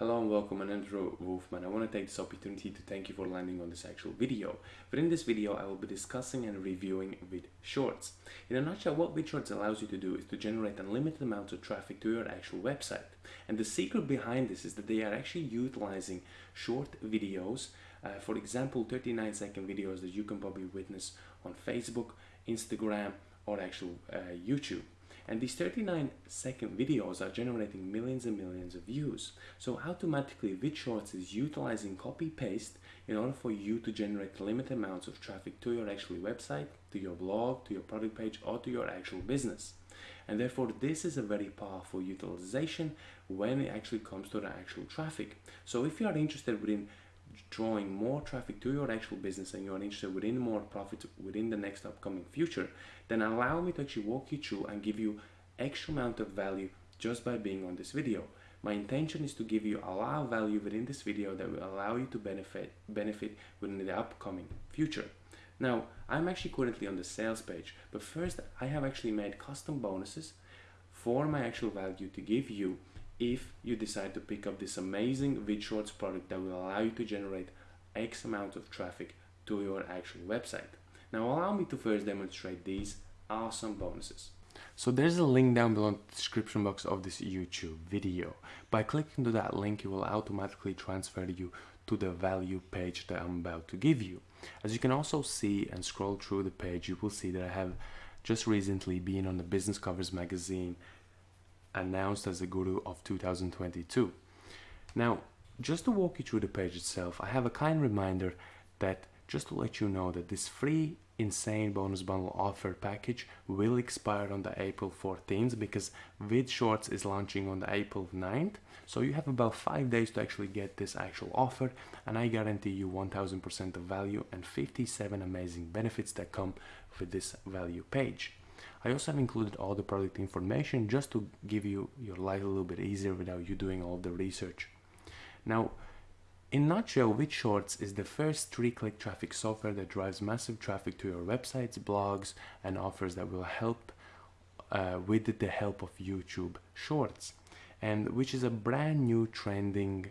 Hello and welcome, I'm Andrew Wolfman. I want to take this opportunity to thank you for landing on this actual video. But in this video, I will be discussing and reviewing VidShorts. In a nutshell, what VidShorts allows you to do is to generate unlimited amounts of traffic to your actual website. And the secret behind this is that they are actually utilizing short videos, uh, for example, 39 second videos that you can probably witness on Facebook, Instagram, or actual uh, YouTube. And these 39 second videos are generating millions and millions of views. So automatically VidShorts is utilizing copy paste in order for you to generate limited amounts of traffic to your actual website, to your blog, to your product page, or to your actual business. And therefore this is a very powerful utilization when it actually comes to the actual traffic. So if you are interested in drawing more traffic to your actual business and you're interested within more profit within the next upcoming future, then allow me to actually walk you through and give you extra amount of value just by being on this video. My intention is to give you a lot of value within this video that will allow you to benefit benefit within the upcoming future. Now, I'm actually currently on the sales page, but first I have actually made custom bonuses for my actual value to give you if you decide to pick up this amazing VidShorts product that will allow you to generate X amount of traffic to your actual website. Now allow me to first demonstrate these awesome bonuses. So there's a link down below in the description box of this YouTube video. By clicking to that link, it will automatically transfer you to the value page that I'm about to give you. As you can also see and scroll through the page, you will see that I have just recently been on the Business Covers magazine announced as the guru of 2022. Now, just to walk you through the page itself, I have a kind reminder that just to let you know that this free insane bonus bundle offer package will expire on the April 14th because VidShorts is launching on the April 9th. So you have about five days to actually get this actual offer and I guarantee you 1000% of value and 57 amazing benefits that come with this value page. I also have included all the product information just to give you your life a little bit easier without you doing all the research. Now, in nutshell, Shorts is the first three-click traffic software that drives massive traffic to your websites, blogs, and offers that will help uh, with the help of YouTube Shorts, and which is a brand new trending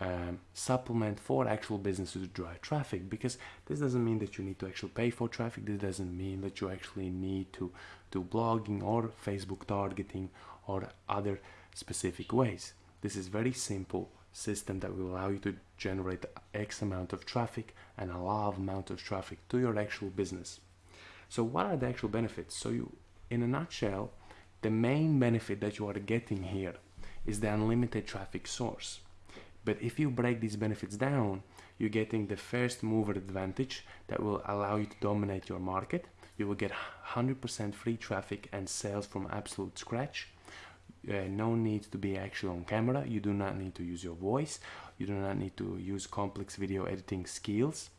um, supplement for actual businesses to drive traffic because this doesn't mean that you need to actually pay for traffic. This doesn't mean that you actually need to do blogging or Facebook targeting or other specific ways. This is very simple system that will allow you to generate X amount of traffic and a large amount of traffic to your actual business. So what are the actual benefits? So you in a nutshell the main benefit that you are getting here is the unlimited traffic source but if you break these benefits down, you're getting the first mover advantage that will allow you to dominate your market. You will get 100% free traffic and sales from absolute scratch. Uh, no need to be actually on camera. You do not need to use your voice. You do not need to use complex video editing skills.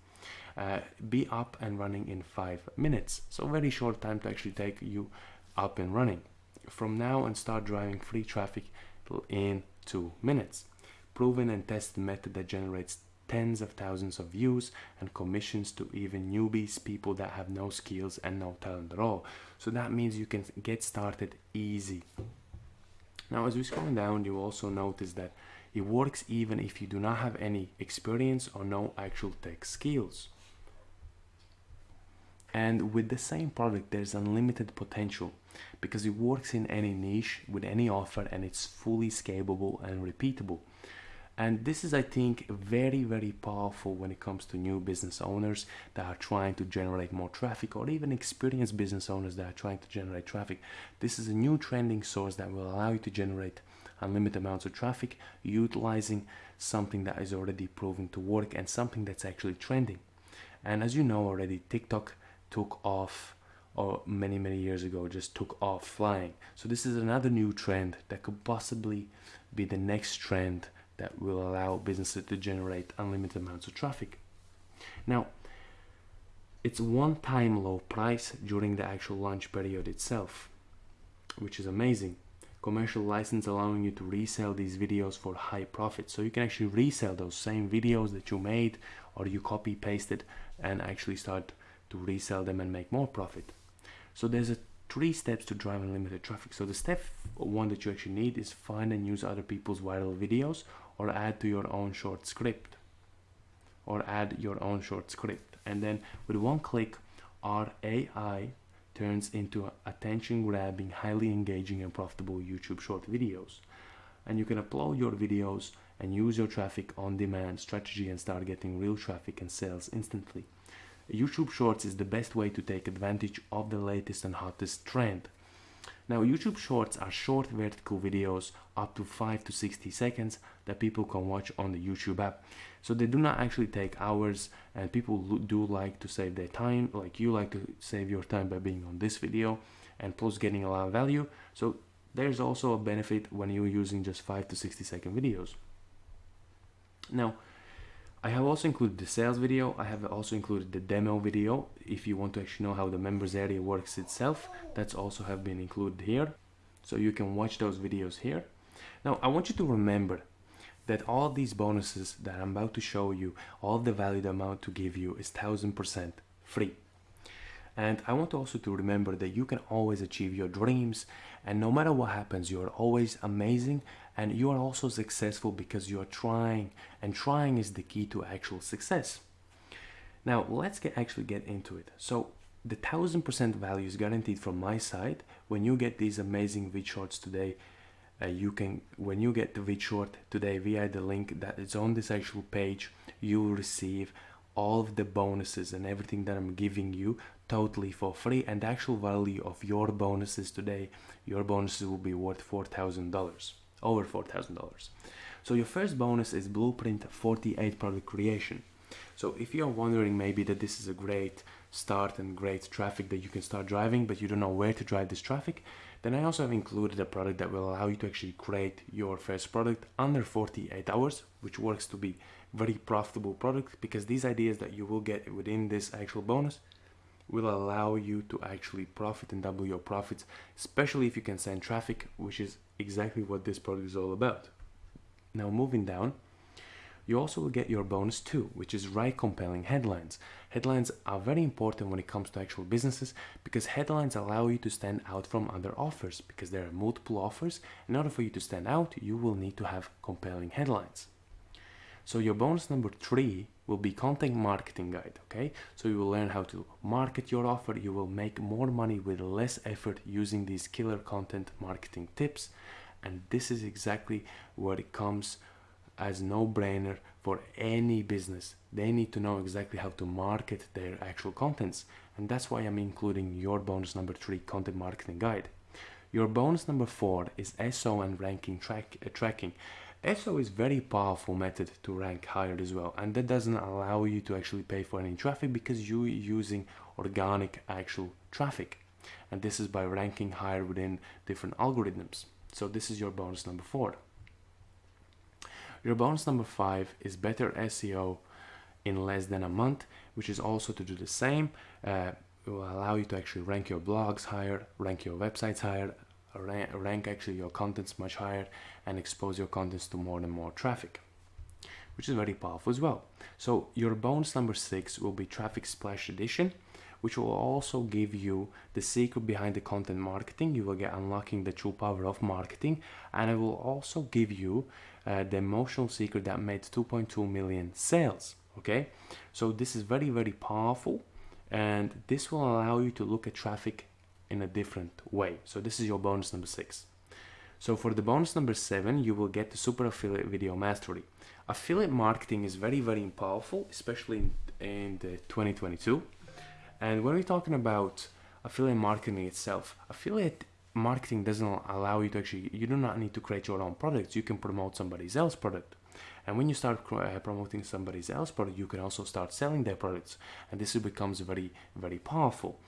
Uh, be up and running in five minutes. So very short time to actually take you up and running. From now and start driving free traffic in two minutes proven and tested method that generates tens of thousands of views and commissions to even newbies, people that have no skills and no talent at all. So that means you can get started easy. Now as we scroll down, you also notice that it works even if you do not have any experience or no actual tech skills. And with the same product, there's unlimited potential because it works in any niche with any offer and it's fully scalable and repeatable and this is i think very very powerful when it comes to new business owners that are trying to generate more traffic or even experienced business owners that are trying to generate traffic. This is a new trending source that will allow you to generate unlimited amounts of traffic utilizing something that is already proven to work and something that's actually trending. And as you know already tiktok took off or many many years ago just took off flying. So this is another new trend that could possibly be the next trend that will allow businesses to generate unlimited amounts of traffic. Now, it's one time low price during the actual launch period itself, which is amazing. Commercial license allowing you to resell these videos for high profit. So you can actually resell those same videos that you made or you copy pasted and actually start to resell them and make more profit. So there's a three steps to drive unlimited traffic. So the step one that you actually need is find and use other people's viral videos or add to your own short script or add your own short script. And then with one click, our AI turns into attention grabbing, highly engaging and profitable YouTube short videos. And you can upload your videos and use your traffic on demand strategy and start getting real traffic and sales instantly. YouTube Shorts is the best way to take advantage of the latest and hottest trend. Now, YouTube Shorts are short vertical videos up to 5 to 60 seconds that people can watch on the YouTube app. So they do not actually take hours and people do like to save their time, like you like to save your time by being on this video and plus getting a lot of value. So there's also a benefit when you're using just 5 to 60 second videos. Now, I have also included the sales video. I have also included the demo video. If you want to actually know how the members area works itself, that's also have been included here. So you can watch those videos here. Now, I want you to remember that all these bonuses that I'm about to show you, all the value amount to give you is 1000% free. And I want also to remember that you can always achieve your dreams and no matter what happens, you are always amazing and you are also successful because you are trying and trying is the key to actual success. Now let's get actually get into it. So the thousand percent value is guaranteed from my side. When you get these amazing VidShorts today, uh, you can when you get the VidShort today via the link that is on this actual page, you will receive all of the bonuses and everything that I'm giving you totally for free and the actual value of your bonuses today your bonuses will be worth $4,000 over $4,000 so your first bonus is blueprint 48 product creation. So if you're wondering maybe that this is a great start and great traffic that you can start driving but you don't know where to drive this traffic then I also have included a product that will allow you to actually create your first product under 48 hours which works to be very profitable product because these ideas that you will get within this actual bonus will allow you to actually profit and double your profits especially if you can send traffic which is exactly what this product is all about. Now moving down you also will get your bonus too which is write compelling headlines. Headlines are very important when it comes to actual businesses because headlines allow you to stand out from other offers because there are multiple offers. In order for you to stand out you will need to have compelling headlines so your bonus number three will be content marketing guide, okay? So you will learn how to market your offer. You will make more money with less effort using these killer content marketing tips. And this is exactly where it comes as no-brainer for any business. They need to know exactly how to market their actual contents. And that's why I'm including your bonus number three content marketing guide. Your bonus number four is SEO and ranking track, uh, tracking. SEO is very powerful method to rank higher as well and that doesn't allow you to actually pay for any traffic because you're using organic actual traffic. And this is by ranking higher within different algorithms. So this is your bonus number four. Your bonus number five is better SEO in less than a month which is also to do the same. Uh, it will allow you to actually rank your blogs higher rank your websites higher rank actually your contents much higher and expose your contents to more and more traffic which is very powerful as well. So your bonus number six will be traffic splash edition which will also give you the secret behind the content marketing. You will get unlocking the true power of marketing and it will also give you uh, the emotional secret that made 2.2 million sales okay? So this is very very powerful and this will allow you to look at traffic in a different way. So this is your bonus number six. So for the bonus number seven, you will get the super affiliate video mastery. Affiliate marketing is very, very powerful, especially in, in the 2022. And when we're talking about affiliate marketing itself, affiliate marketing doesn't allow you to actually, you do not need to create your own products. You can promote somebody else's product. And when you start uh, promoting somebody else's product, you can also start selling their products. And this becomes very, very powerful.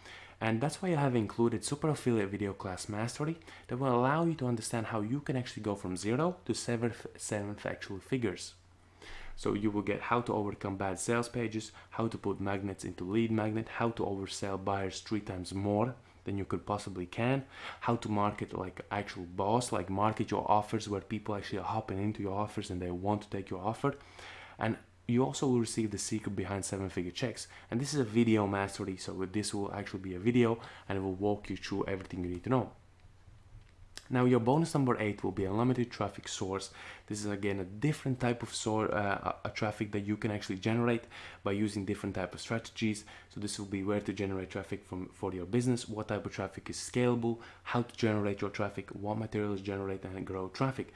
And that's why I have included Super Affiliate Video Class Mastery that will allow you to understand how you can actually go from zero to seven, seven actual figures. So you will get how to overcome bad sales pages, how to put magnets into lead magnet, how to oversell buyers three times more than you could possibly can, how to market like actual boss, like market your offers where people actually are hopping into your offers and they want to take your offer. And you also will receive the secret behind seven figure checks and this is a video mastery so this will actually be a video and it will walk you through everything you need to know now your bonus number eight will be unlimited traffic source. This is again a different type of source, uh, a traffic that you can actually generate by using different type of strategies. So this will be where to generate traffic from for your business, what type of traffic is scalable, how to generate your traffic, what materials generate and grow traffic.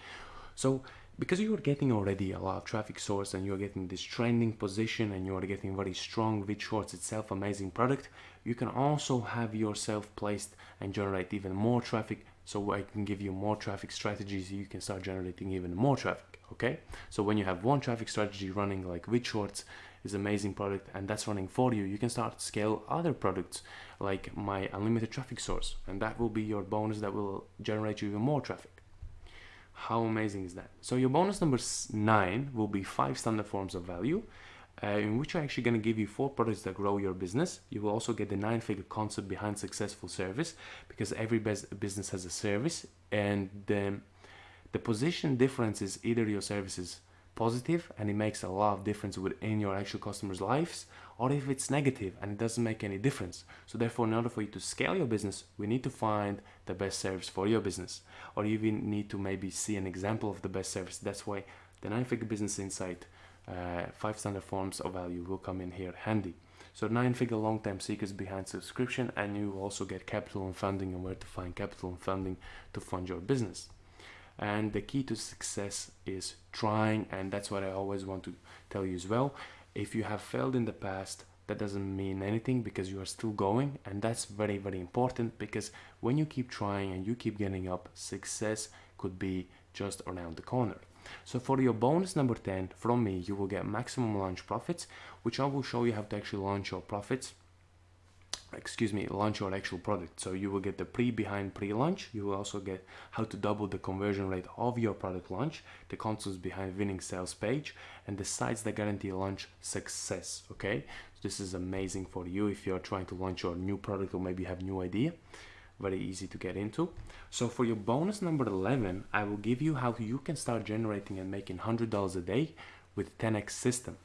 So because you're getting already a lot of traffic source and you're getting this trending position and you're getting very strong VidShorts itself amazing product you can also have yourself placed and generate even more traffic so I can give you more traffic strategies you can start generating even more traffic okay? So when you have one traffic strategy running like VidShorts is amazing product and that's running for you you can start scale other products like my unlimited traffic source and that will be your bonus that will generate you even more traffic how amazing is that so your bonus number nine will be five standard forms of value uh, in which I'm actually going to give you four products that grow your business. You will also get the nine figure concept behind successful service because every business has a service and the, the position difference is either your service is positive and it makes a lot of difference within your actual customers' lives or if it's negative and it doesn't make any difference. So therefore, in order for you to scale your business, we need to find the best service for your business or you even need to maybe see an example of the best service. That's why the nine figure business insight uh, five standard forms of value will come in here handy. So nine figure long term secrets behind subscription and you also get capital and funding and where to find capital and funding to fund your business. And the key to success is trying and that's what I always want to tell you as well. If you have failed in the past, that doesn't mean anything because you are still going and that's very very important because when you keep trying and you keep getting up success could be just around the corner so for your bonus number 10 from me, you will get maximum launch profits, which I will show you how to actually launch your profits excuse me launch your actual product so you will get the pre behind pre-launch you will also get how to double the conversion rate of your product launch the concepts behind winning sales page and the sites that guarantee launch success okay so this is amazing for you if you're trying to launch your new product or maybe have new idea very easy to get into. So for your bonus number 11, I will give you how you can start generating and making $100 a day with 10x system.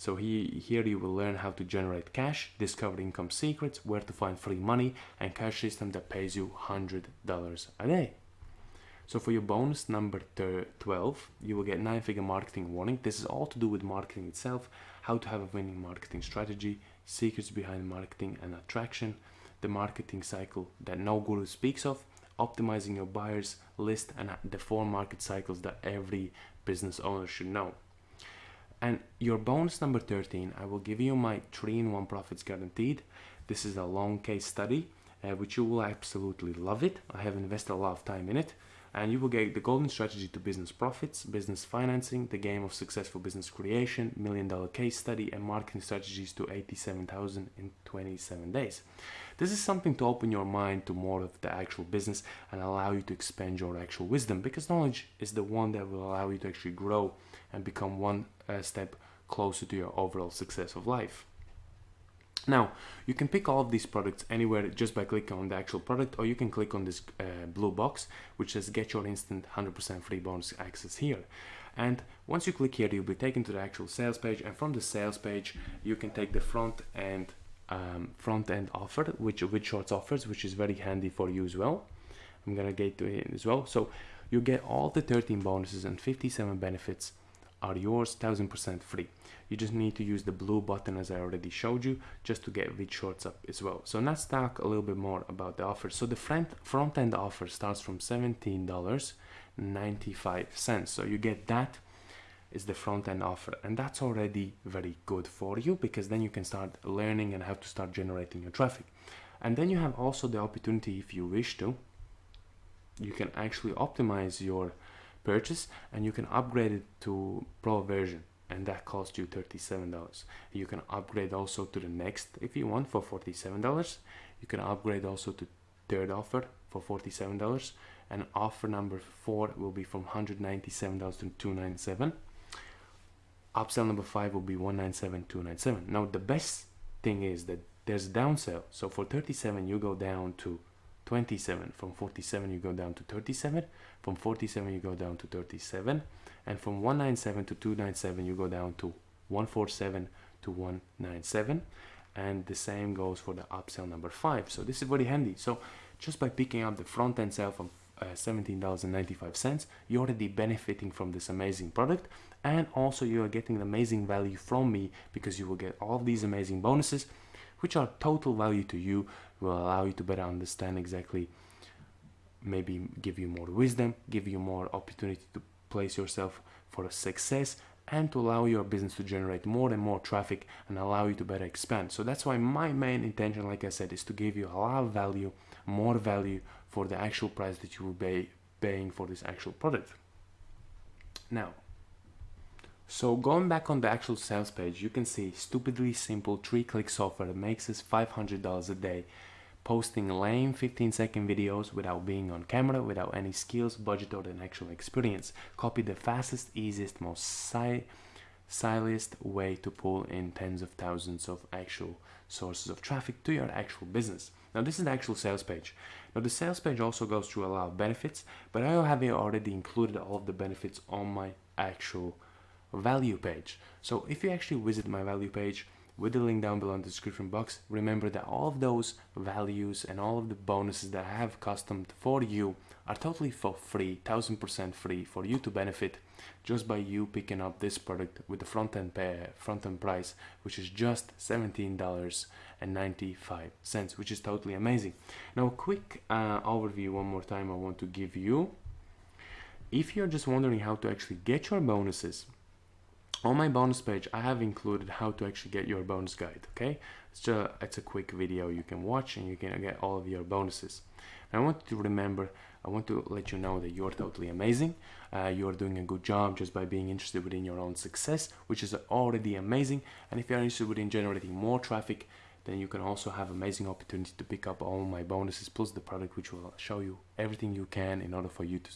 So he, here you will learn how to generate cash, discover income secrets, where to find free money, and cash system that pays you $100 a day. So for your bonus number 12, you will get nine figure marketing warning. This is all to do with marketing itself, how to have a winning marketing strategy, secrets behind marketing and attraction, the marketing cycle that no guru speaks of, optimizing your buyers list and the four market cycles that every business owner should know. And your bonus number 13, I will give you my 3-in-1 profits guaranteed. This is a long case study, uh, which you will absolutely love it. I have invested a lot of time in it and you will get the golden strategy to business profits, business financing, the game of successful business creation, million dollar case study, and marketing strategies to 87,000 in 27 days. This is something to open your mind to more of the actual business and allow you to expand your actual wisdom because knowledge is the one that will allow you to actually grow and become one uh, step closer to your overall success of life. Now, you can pick all of these products anywhere just by clicking on the actual product or you can click on this uh, blue box which says get your instant 100% free bonus access here. And once you click here, you'll be taken to the actual sales page and from the sales page, you can take the front end um, front end offer, which VidShorts offers, which is very handy for you as well. I'm gonna get to it as well. So you get all the 13 bonuses and 57 benefits are yours 1000% free. You just need to use the blue button as I already showed you just to get VidShorts up as well. So let's talk a little bit more about the offer. So the front, front end offer starts from $17.95. So you get that is the front end offer and that's already very good for you because then you can start learning and have to start generating your traffic. And then you have also the opportunity if you wish to, you can actually optimize your purchase and you can upgrade it to pro version and that costs you $37 you can upgrade also to the next if you want for $47 you can upgrade also to third offer for $47 and offer number four will be from $197 to 297 upsell number five will be 197 297 now the best thing is that there's a downsell. So for 37 you go down to 27 from 47 you go down to 37 from 47 you go down to 37 and from 197 to 297 you go down to 147 to 197 and the same goes for the upsell number five. So this is very handy. So just by picking up the front end sale from uh, $17.95 you're already benefiting from this amazing product. And also you are getting an amazing value from me because you will get all these amazing bonuses which are total value to you will allow you to better understand exactly maybe give you more wisdom give you more opportunity to place yourself for a success and to allow your business to generate more and more traffic and allow you to better expand. So that's why my main intention, like I said, is to give you a lot of value, more value for the actual price that you will be paying for this actual product. Now, so going back on the actual sales page, you can see stupidly simple three-click software that makes us $500 a day posting lame 15 second videos without being on camera, without any skills, budget or an actual experience. Copy the fastest, easiest, most si way to pull in tens of thousands of actual sources of traffic to your actual business. Now this is the actual sales page. Now the sales page also goes through a lot of benefits, but I have already included all of the benefits on my actual value page. So if you actually visit my value page, with the link down below in the description box. Remember that all of those values and all of the bonuses that I have customed for you are totally for free, 1000% free for you to benefit just by you picking up this product with the front end front price, which is just $17.95, which is totally amazing. Now, a quick uh, overview one more time I want to give you. If you're just wondering how to actually get your bonuses, on my bonus page I have included how to actually get your bonus guide okay? It's it's a quick video you can watch and you can get all of your bonuses. And I want to remember I want to let you know that you're totally amazing. Uh, you're doing a good job just by being interested within your own success which is already amazing. And if you're interested within generating more traffic then you can also have amazing opportunity to pick up all my bonuses plus the product which will show you everything you can in order for you to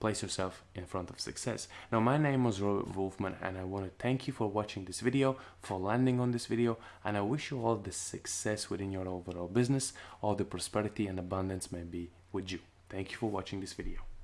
place yourself in front of success. Now my name was Robert Wolfman and I want to thank you for watching this video, for landing on this video and I wish you all the success within your overall business, all the prosperity and abundance may be with you. Thank you for watching this video.